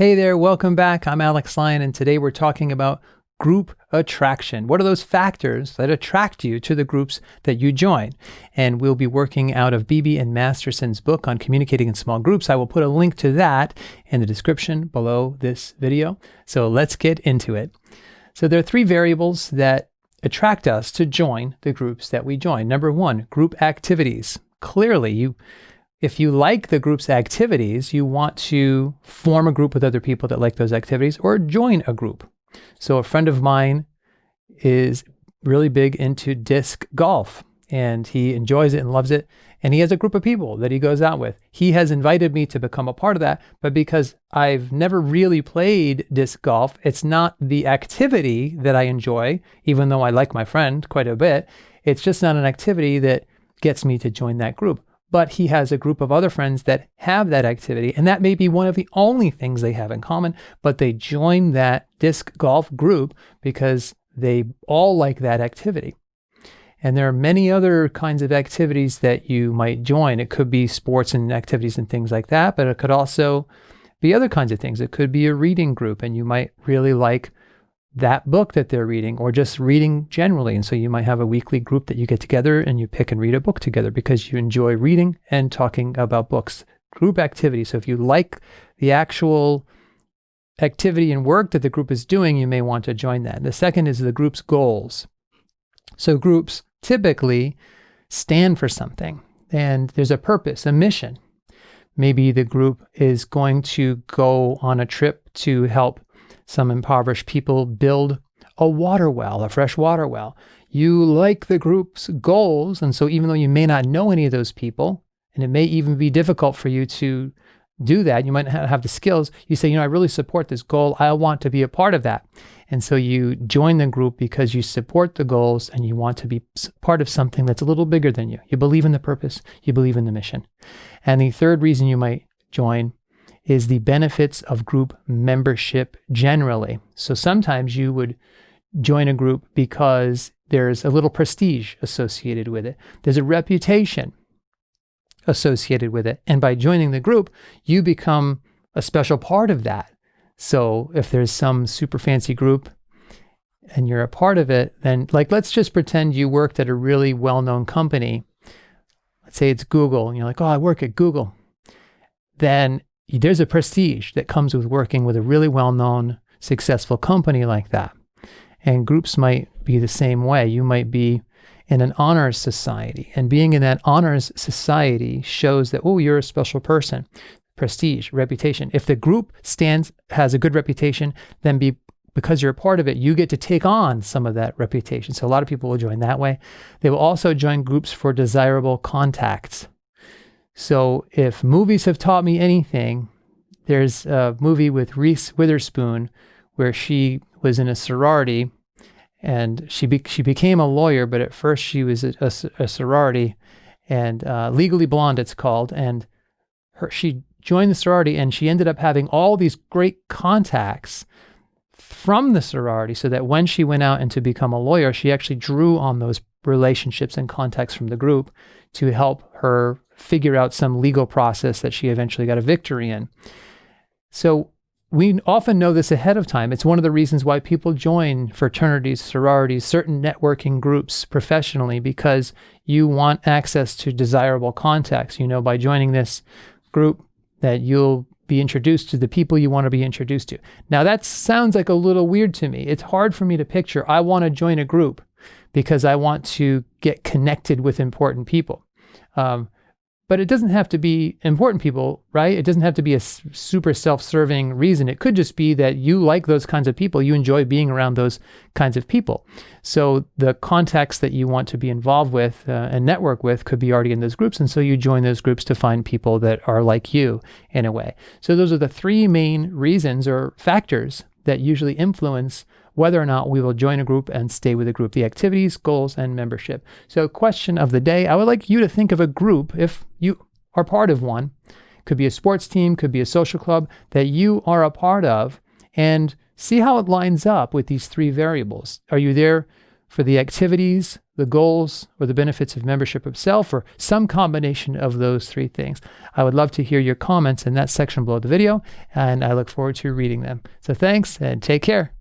Hey there, welcome back. I'm Alex Lyon, and today we're talking about group attraction. What are those factors that attract you to the groups that you join? And we'll be working out of Beebe and Masterson's book on communicating in small groups. I will put a link to that in the description below this video. So let's get into it. So there are three variables that attract us to join the groups that we join. Number one, group activities. Clearly, you if you like the group's activities, you want to form a group with other people that like those activities or join a group. So a friend of mine is really big into disc golf and he enjoys it and loves it. And he has a group of people that he goes out with. He has invited me to become a part of that, but because I've never really played disc golf, it's not the activity that I enjoy, even though I like my friend quite a bit. It's just not an activity that gets me to join that group but he has a group of other friends that have that activity. And that may be one of the only things they have in common, but they join that disc golf group because they all like that activity. And there are many other kinds of activities that you might join. It could be sports and activities and things like that, but it could also be other kinds of things. It could be a reading group, and you might really like that book that they're reading or just reading generally. And so you might have a weekly group that you get together and you pick and read a book together because you enjoy reading and talking about books. Group activity. So if you like the actual activity and work that the group is doing, you may want to join that. The second is the group's goals. So groups typically stand for something and there's a purpose, a mission. Maybe the group is going to go on a trip to help some impoverished people build a water well, a fresh water well. You like the group's goals, and so even though you may not know any of those people, and it may even be difficult for you to do that, you might not have the skills, you say, you know, I really support this goal. I want to be a part of that. And so you join the group because you support the goals and you want to be part of something that's a little bigger than you. You believe in the purpose, you believe in the mission. And the third reason you might join is the benefits of group membership generally. So sometimes you would join a group because there's a little prestige associated with it. There's a reputation associated with it. And by joining the group, you become a special part of that. So if there's some super fancy group and you're a part of it, then like let's just pretend you worked at a really well-known company. Let's say it's Google, and you're like, oh, I work at Google. Then there's a prestige that comes with working with a really well-known, successful company like that. And groups might be the same way. You might be in an honors society, and being in that honors society shows that, oh, you're a special person. Prestige, reputation. If the group stands, has a good reputation, then be because you're a part of it, you get to take on some of that reputation. So a lot of people will join that way. They will also join groups for desirable contacts. So if movies have taught me anything, there's a movie with Reese Witherspoon where she was in a sorority and she be she became a lawyer, but at first she was a, a, a sorority and uh, Legally Blonde it's called, and her she joined the sorority and she ended up having all these great contacts from the sorority so that when she went out and to become a lawyer, she actually drew on those relationships and contacts from the group to help her figure out some legal process that she eventually got a victory in. So we often know this ahead of time. It's one of the reasons why people join fraternities, sororities, certain networking groups professionally, because you want access to desirable contacts. You know, by joining this group, that you'll be introduced to the people you want to be introduced to. Now, that sounds like a little weird to me. It's hard for me to picture. I want to join a group because I want to get connected with important people. Um, but it doesn't have to be important people, right? It doesn't have to be a super self-serving reason. It could just be that you like those kinds of people. You enjoy being around those kinds of people. So the contacts that you want to be involved with uh, and network with could be already in those groups. And so you join those groups to find people that are like you in a way. So those are the three main reasons or factors that usually influence whether or not we will join a group and stay with a group, the activities, goals, and membership. So question of the day, I would like you to think of a group, if you are part of one, could be a sports team, could be a social club, that you are a part of, and see how it lines up with these three variables. Are you there for the activities, the goals, or the benefits of membership itself, or some combination of those three things. I would love to hear your comments in that section below the video, and I look forward to reading them. So thanks and take care.